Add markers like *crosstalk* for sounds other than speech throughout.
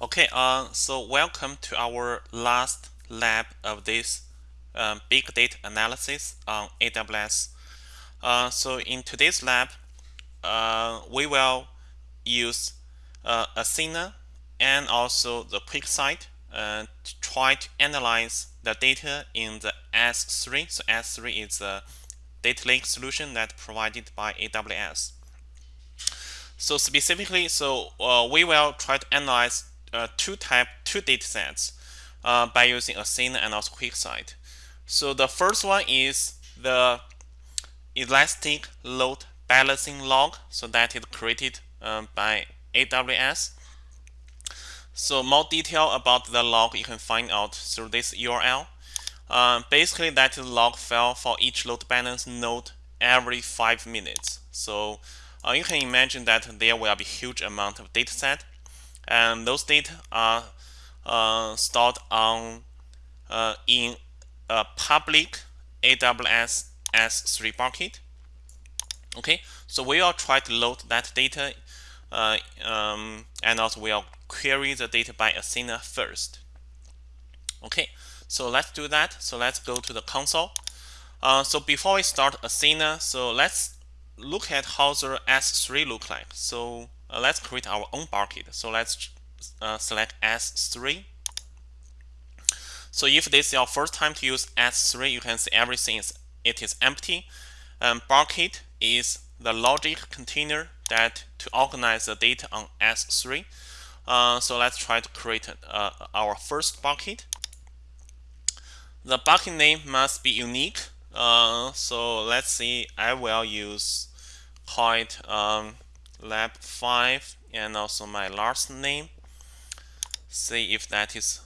Okay, uh, so welcome to our last lab of this um, big data analysis on AWS. Uh, so in today's lab, uh, we will use uh, Athena and also the QuickSight uh, to try to analyze the data in the S3. So S3 is a data lake solution that provided by AWS. So specifically, so uh, we will try to analyze uh, two type two data sets uh, by using Athena and also QuickSight. So the first one is the elastic load balancing log. So that is created um, by AWS. So more detail about the log you can find out through this URL. Um, basically, that is log file for each load balance node every five minutes. So uh, you can imagine that there will be huge amount of data set and those data are uh, stored on uh, in a public AWS S3 bucket. Okay, so we will try to load that data uh, um, and also we'll query the data by Athena first. Okay, so let's do that. So let's go to the console. Uh, so before we start Athena, so let's look at how the S3 look like. So uh, let's create our own bucket. So let's uh, select S3. So if this is your first time to use S3, you can see everything is it is empty. Um, bucket is the logic container that to organize the data on S3. Uh, so let's try to create uh, our first bucket. The bucket name must be unique. Uh, so let's see, I will use call um, lab 5 and also my last name. See if that is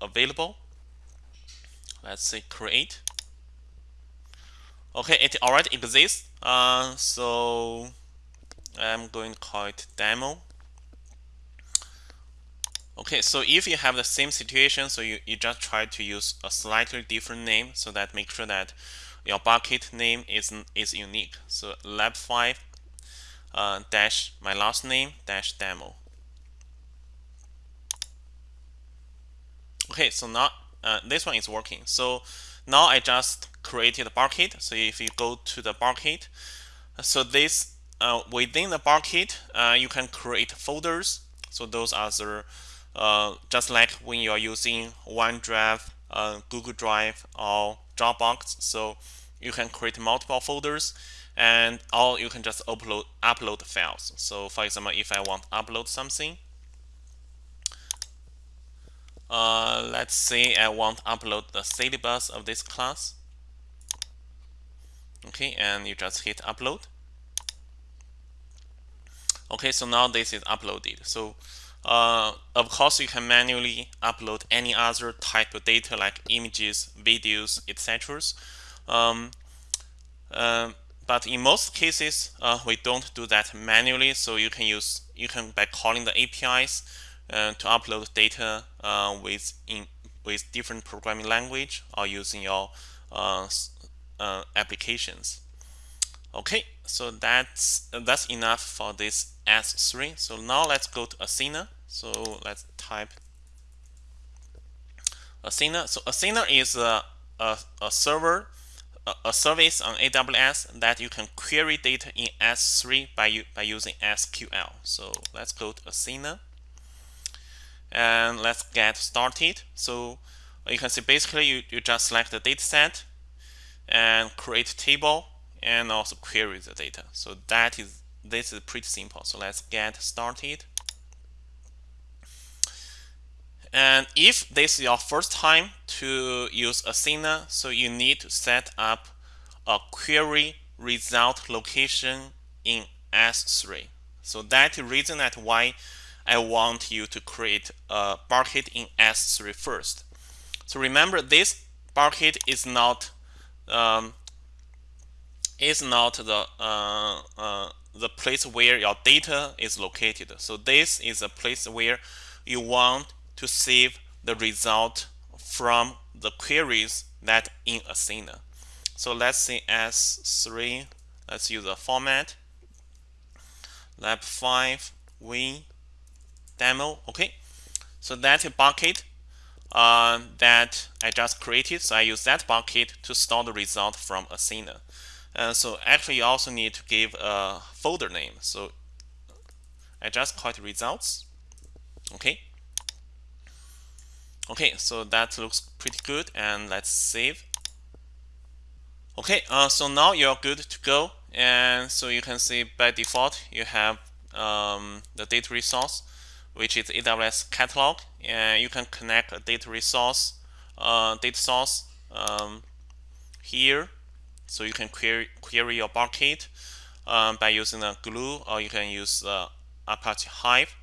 available. Let's say create. Okay it already exists. Uh, so I'm going to call it demo. Okay so if you have the same situation so you, you just try to use a slightly different name so that make sure that your bucket name is is unique. So lab 5 uh, dash my last name dash demo. Okay so now uh, this one is working. So now I just created a bucket so if you go to the bucket so this uh, within the bucket uh, you can create folders. So those are the uh, just like when you are using OneDrive uh, Google Drive or Dropbox. So you can create multiple folders and or you can just upload upload files. So for example if I want to upload something uh, let's say I want to upload the syllabus of this class. Okay and you just hit upload. Okay so now this is uploaded. So uh, of course you can manually upload any other type of data like images videos etc um, uh, but in most cases uh, we don't do that manually so you can use you can by calling the APIs uh, to upload data uh, with in with different programming language or using your uh, uh, applications. Okay, so that's that's enough for this S3. So now let's go to Athena. So let's type Athena. So Athena is a, a, a server, a, service on AWS that you can query data in S3 by, by using SQL. So let's go to Athena and let's get started. So you can see basically you, you just select the data set and create table and also query the data. So that is this is pretty simple. So let's get started. And if this is your first time to use Athena, so you need to set up a query result location in S3. So that reason that why I want you to create a bucket in S3 first. So remember this bucket is not um, is not the uh, uh, the place where your data is located. So this is a place where you want to save the result from the queries that in Athena. So let's say S3, let's use a format, lab 5, we demo okay So that bucket uh, that I just created, so I use that bucket to store the result from Athena. And so actually you also need to give a folder name. So I just call it results. Okay. Okay, so that looks pretty good and let's save. Okay, uh, so now you're good to go. And so you can see by default, you have um, the data resource, which is AWS catalog. And you can connect a data resource, uh, data source um, here. So you can query, query your bucket um, by using a glue or you can use uh, Apache Hive.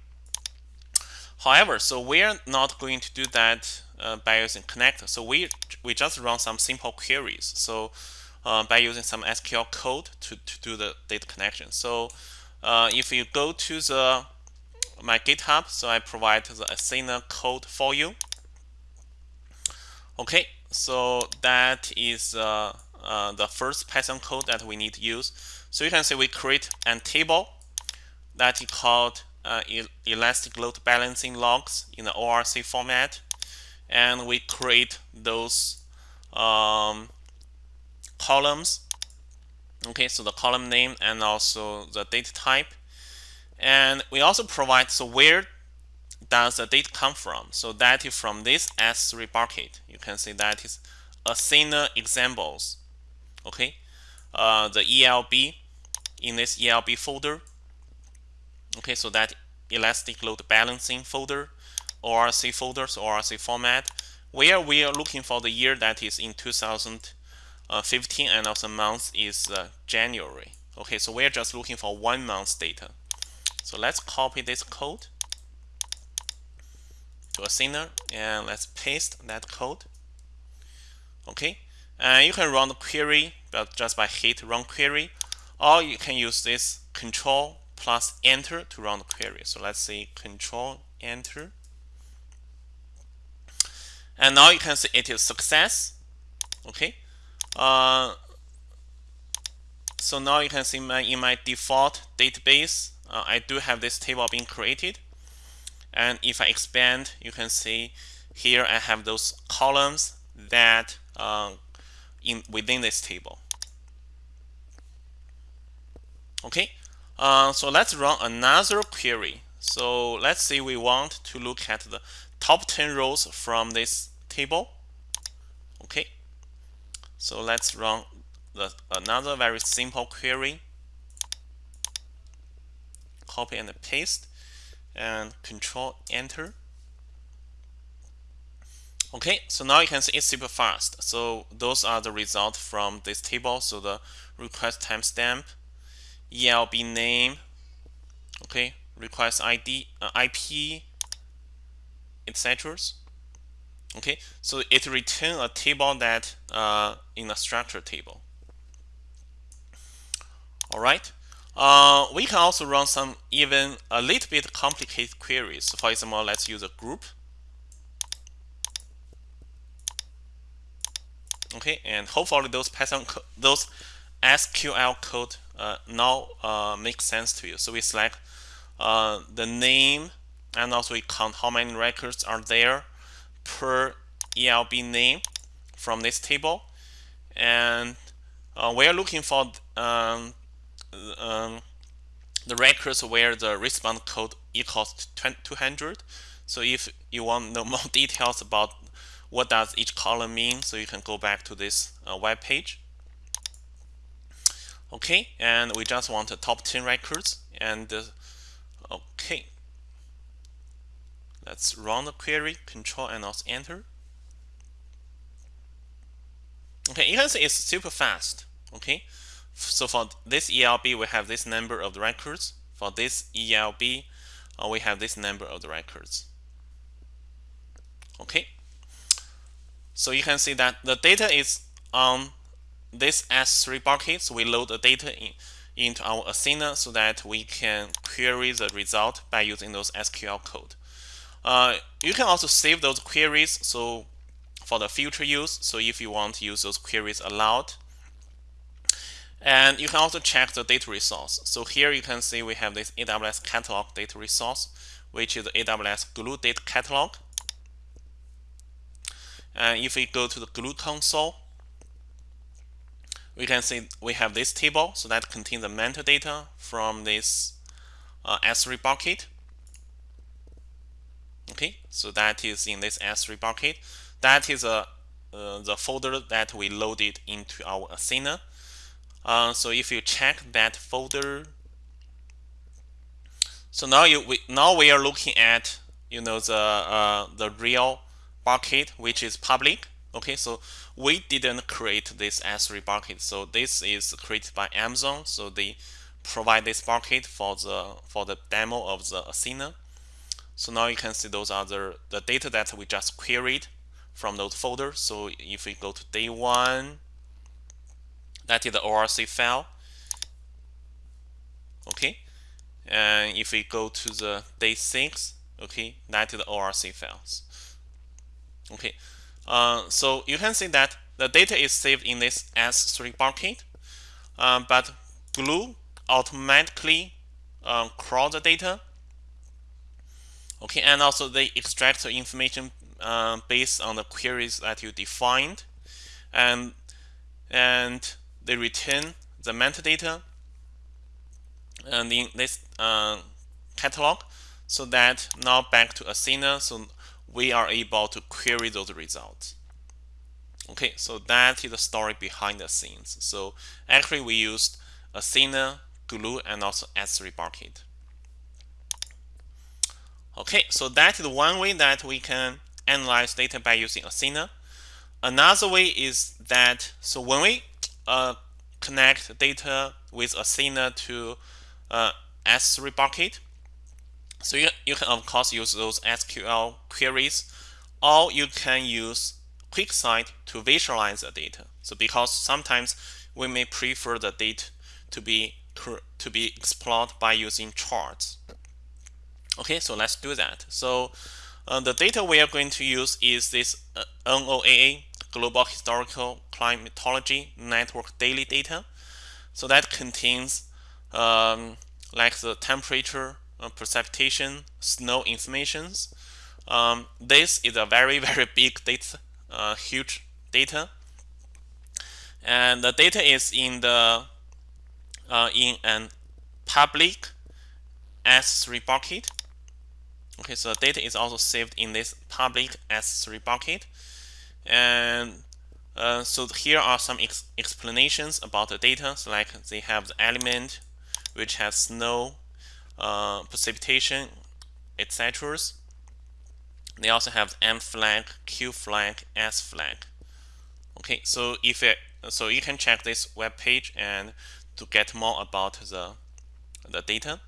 However, so we're not going to do that uh, by using connect. So we we just run some simple queries. So uh, by using some SQL code to, to do the data connection. So uh, if you go to the my GitHub, so I provide the Athena code for you. Okay, so that is uh, uh, the first Python code that we need to use. So you can see we create a table that is called uh, elastic load balancing logs in the ORC format. And we create those um, columns. Okay so the column name and also the data type. And we also provide so where does the data come from? So that is from this S3 bucket. You can see that is Athena examples. Okay uh, the ELB in this ELB folder okay so that elastic load balancing folder ORC folders ORC format where we are looking for the year that is in 2015 and also month is uh, January. Okay so we're just looking for one month data. So let's copy this code to Athena and let's paste that code. Okay and you can run the query but just by hit run query or you can use this control plus enter to run the query. So let's say control enter. And now you can see it is success. Okay. Uh, so now you can see my, in my default database, uh, I do have this table being created. And if I expand, you can see here I have those columns that uh, in within this table. Okay, uh, so let's run another query. So let's say we want to look at the top 10 rows from this table. Okay. So let's run the, another very simple query. Copy and paste and control enter. Okay, so now you can see it's super fast. So those are the results from this table. So the request timestamp ELB name, okay, request ID, uh, IP, etc. Okay, so it return a table that uh, in a structure table. All right. Uh, we can also run some even a little bit complicated queries. For example, let's use a group. Okay, and hopefully those Python those SQL code now uh, makes sense to you. So we select uh, the name and also we count how many records are there per ELB name from this table. And uh, we are looking for um, um, the records where the response code equals 200. So if you want to know *laughs* more details about what does each column mean, so you can go back to this uh, web page. Okay, and we just want the top 10 records. And uh, okay, let's run the query, control and also enter. Okay, you can see it's super fast. Okay, so for this ELB, we have this number of the records. For this ELB, uh, we have this number of the records. Okay, so you can see that the data is on this S3 buckets, we load the data in, into our Athena so that we can query the result by using those SQL code. Uh, you can also save those queries so for the future use. So if you want to use those queries aloud. And you can also check the data resource. So here you can see we have this AWS catalog data resource, which is the AWS Glue data catalog. And if we go to the Glue console, we can see we have this table, so that contains the metadata from this uh, S3 bucket. Okay, so that is in this S3 bucket. That is a uh, the folder that we loaded into our Athena. Uh, so if you check that folder, so now you we, now we are looking at you know the uh, the real bucket which is public. Okay, so we didn't create this S3 bucket. So this is created by Amazon. So they provide this bucket for the for the demo of the Athena. So now you can see those are the, the data that we just queried from those folders. So if we go to day one, that is the ORC file. Okay. And if we go to the day six, okay, that is the ORC files. Okay. Uh, so you can see that the data is saved in this S3 bucket, uh, but Glue automatically uh, crawl the data. Okay, and also they extract the information uh, based on the queries that you defined, and and they return the metadata and in this uh, catalog so that now back to Athena so we are able to query those results. Okay so that is the story behind the scenes. So actually we used Athena glue and also S3 bucket okay so that is one way that we can analyze data by using Athena. Another way is that so when we uh, connect data with Athena to uh, S3 bucket. So you, you can of course use those SQL queries or you can use QuickSight to visualize the data. So because sometimes we may prefer the data to be to be explored by using charts. Okay, so let's do that. So uh, the data we are going to use is this uh, NOAA Global Historical Climatology Network daily data. So that contains um, like the temperature, uh, precipitation, snow informations. Um, this is a very, *laughs* very big data, uh, huge data. And the data is in the uh, in an public S3 bucket. Okay, so the data is also saved in this public S3 bucket. And uh, so here are some ex explanations about the data. So like they have the element which has snow, uh, precipitation, etc. They also have M flag, Q flag, S flag. Okay, so if it, so you can check this web page and to get more about the the data.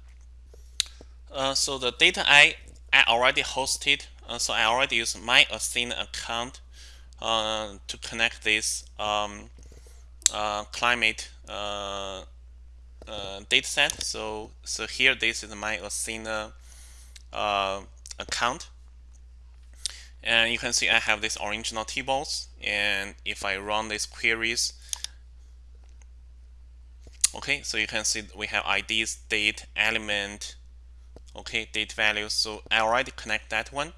Uh, so the data I I already hosted, uh, so I already use my Athena account uh, to connect this um, uh, climate uh, data set. So, so here this is my Athena uh, account. And you can see I have this original tables. And if I run these queries, okay, so you can see we have IDs, date, element, okay, date values. So I already connect that one.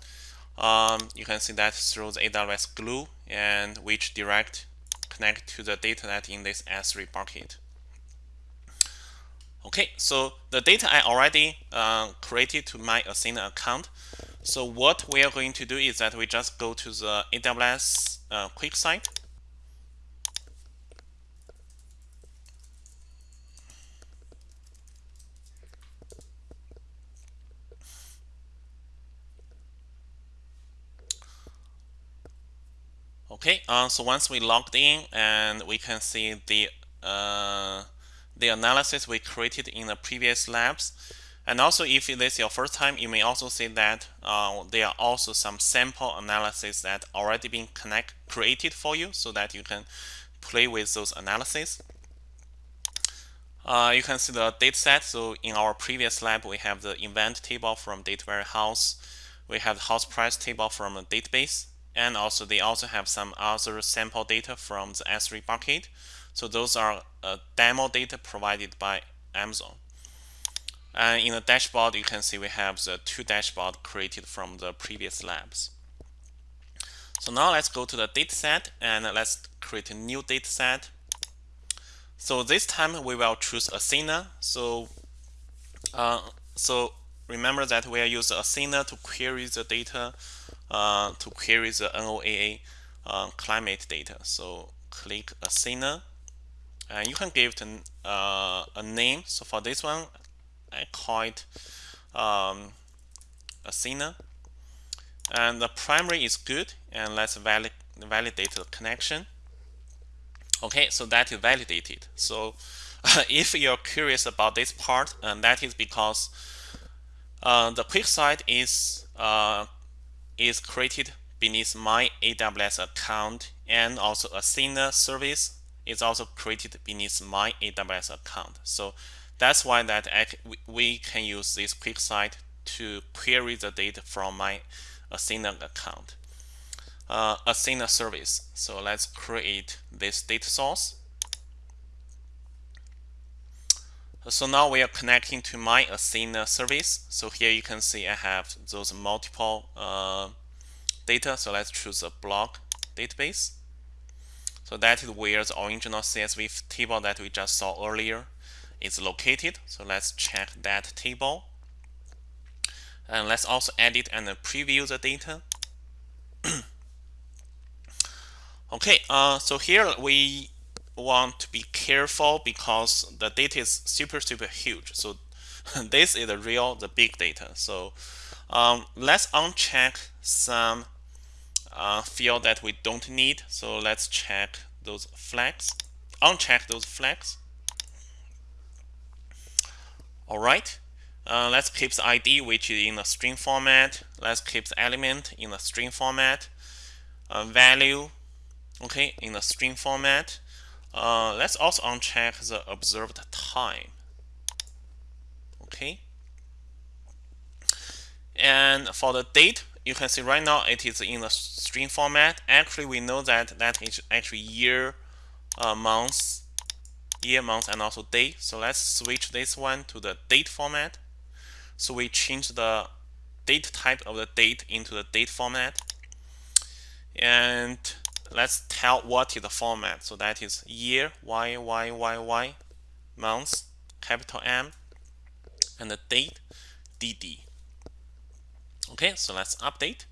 Um, you can see that through the AWS Glue and which direct connect to the data that in this S3 bucket. Okay, so the data I already uh, created to my Athena account. So what we are going to do is that we just go to the AWS uh. Okay, uh, so once we logged in and we can see the uh, the analysis we created in the previous labs. And also, if this is your first time, you may also see that uh, there are also some sample analysis that already been connect created for you so that you can play with those analyses. Uh, you can see the data set. So in our previous lab, we have the event table from Data Warehouse. We have the house price table from a database. And also they also have some other sample data from the S3 bucket. So those are uh, demo data provided by Amazon. And in the dashboard, you can see we have the two dashboard created from the previous labs. So now let's go to the dataset and let's create a new dataset. So this time we will choose Athena. So, uh, so remember that we are using Athena to query the data, uh, to query the NOAA uh, climate data. So click Athena, and you can give it an, uh, a name. So for this one, I call it um, Athena. And the primary is good, and let's valid validate the connection. Okay, so that is validated. So *laughs* if you're curious about this part, and that is because uh, the QuickSight is uh, is created beneath my AWS account, and also Athena service is also created beneath my AWS account. So that's why that I, we can use this QuickSight to query the data from my Athena account. Uh, Athena service. So let's create this data source. So now we are connecting to my Athena service. So here you can see I have those multiple uh, data. So let's choose a block database. So that is where the original CSV table that we just saw earlier is located. So let's check that table. And let's also edit and preview the data. *clears throat* okay, uh, so here we want to be careful because the data is super, super huge. So *laughs* this is the real, the big data. So um, let's uncheck some uh, field that we don't need. So let's check those flags, uncheck those flags. All right, uh, let's keep the ID, which is in a string format. Let's keep the element in a string format. Uh, value, okay, in a string format. Uh, let's also uncheck the observed time. Okay. And for the date, you can see right now it is in a string format. Actually, we know that that is actually year, uh, months, year, month, and also day. So let's switch this one to the date format. So we change the date type of the date into the date format. And let's tell what is the format. So that is year, Y, Y, Y, Y, month, capital M, and the date, DD. Okay, so let's update.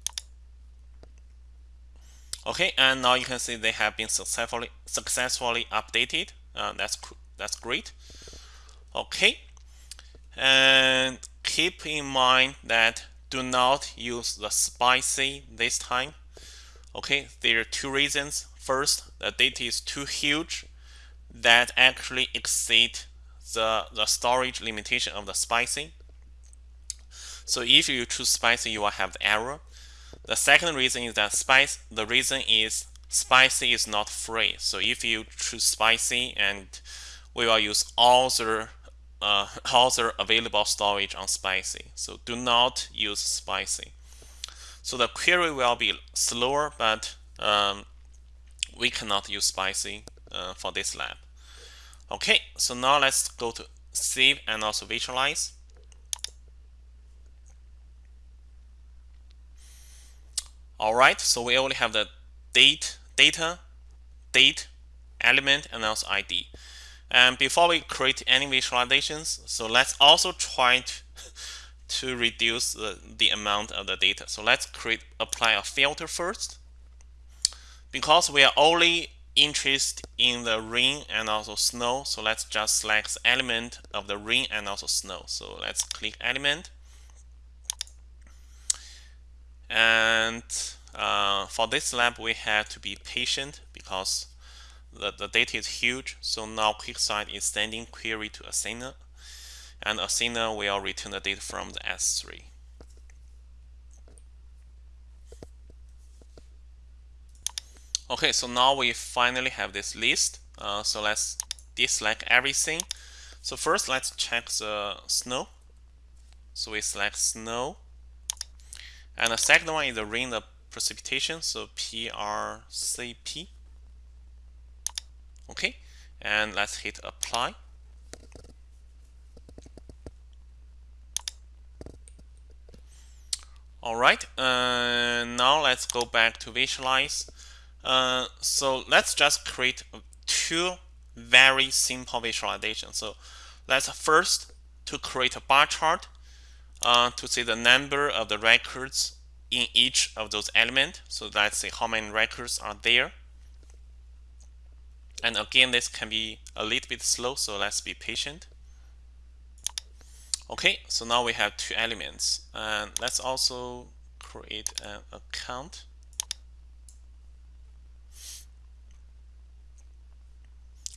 Okay, and now you can see they have been successfully successfully updated. Uh, that's that's great. Okay, and keep in mind that do not use the spicy this time. Okay, there are two reasons. First, the data is too huge that actually exceed the, the storage limitation of the spicy. So if you choose spicy, you will have the error. The second reason is that spice. The reason is spicy is not free. So if you choose spicy, and we will use all the uh, *laughs* all the available storage on spicy. So do not use spicy. So the query will be slower, but um, we cannot use spicy uh, for this lab. Okay, so now let's go to save and also visualize. All right, so we only have the date, data, date, element, and also ID. And before we create any visualizations, so let's also try to, *laughs* to reduce the, the amount of the data. So let's create apply a filter first. Because we are only interested in the rain and also snow, so let's just select the element of the rain and also snow. So let's click element and uh, for this lab, we have to be patient because the, the data is huge. So now QuickSight is sending query to Athena, and Athena will return the data from the S3. Okay, so now we finally have this list. Uh, so let's deselect everything. So first, let's check the snow. So we select snow. And the second one is the rain of precipitation, so PRCP. Okay, and let's hit apply. All right, uh, now let's go back to visualize. Uh, so let's just create two very simple visualizations. So let's first to create a bar chart uh, to see the number of the records in each of those elements. So let's see how many records are there. And again, this can be a little bit slow, so let's be patient. Okay, so now we have two elements. And let's also create an account.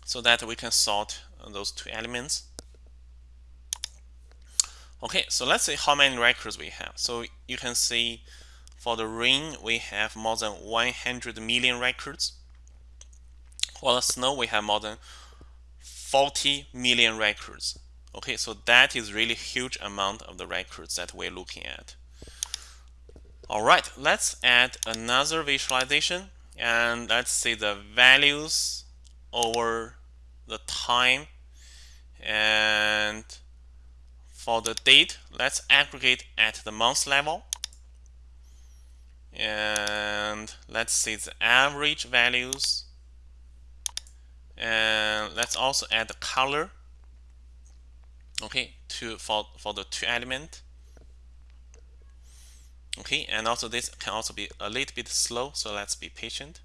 So that we can sort those two elements. Okay, so let's see how many records we have. So you can see for the rain, we have more than 100 million records. For the snow, we have more than 40 million records. Okay, so that is really huge amount of the records that we're looking at. All right, let's add another visualization and let's see the values over the time and for the date, let's aggregate at the month level. And let's see the average values. And let's also add the color. Okay, to for for the two element. Okay, and also this can also be a little bit slow, so let's be patient.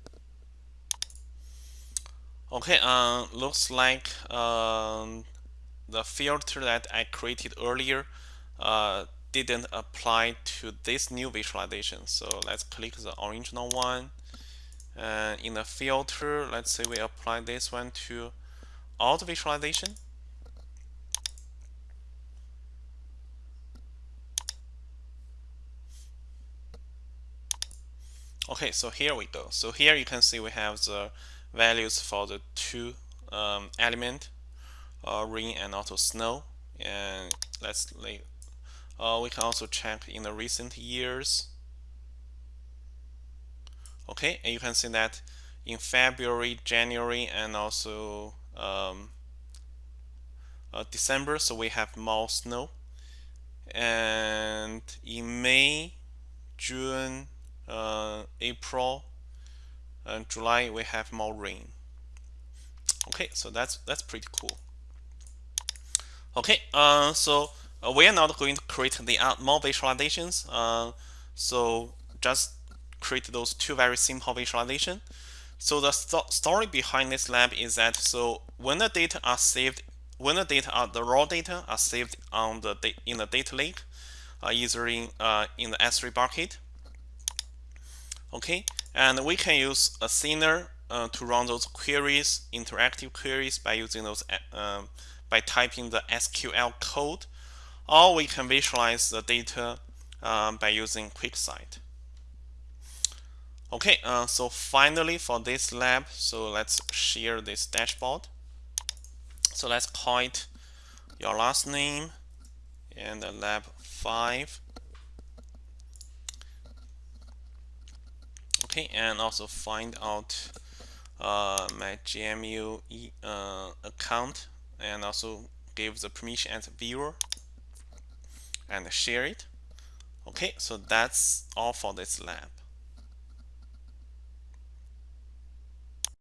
Okay, uh, looks like um, the filter that I created earlier uh, didn't apply to this new visualization. So let's click the original one. In the filter, let's say we apply this one to all the visualization. Okay, so here we go. So here you can see we have the values for the two um, element uh, rain and also snow. And let's uh, we can also check in the recent years. Okay and you can see that in February January and also um, uh, December so we have more snow. And in May June uh, April and July we have more rain. Okay so that's that's pretty cool Okay, uh, so uh, we are not going to create the uh, more visualizations. Uh, so just create those two very simple visualization. So the st story behind this lab is that so when the data are saved, when the data are the raw data are saved on the in the data lake, uh, either in uh, in the S3 bucket. Okay, and we can use Athena uh, to run those queries, interactive queries by using those um, by typing the SQL code, or we can visualize the data um, by using QuickSight. Okay, uh, so finally for this lab, so let's share this dashboard. So let's call it your last name and the lab 5. Okay, and also find out uh, my GMU uh, account and also give the permission as a viewer and share it. Okay, so that's all for this lab.